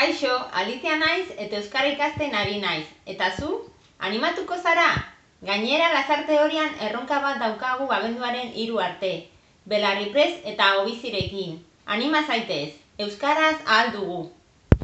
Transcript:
Kaixo, Alicia naiz eta euskara ikasten ari naiz. Eta zu? Animatuko zara? Gainera lazarte horian erronka bat daukagu abenduaren hiru arte. Belarri prez eta obizirekin. Anima zaitez, euskaraz ahal dugu.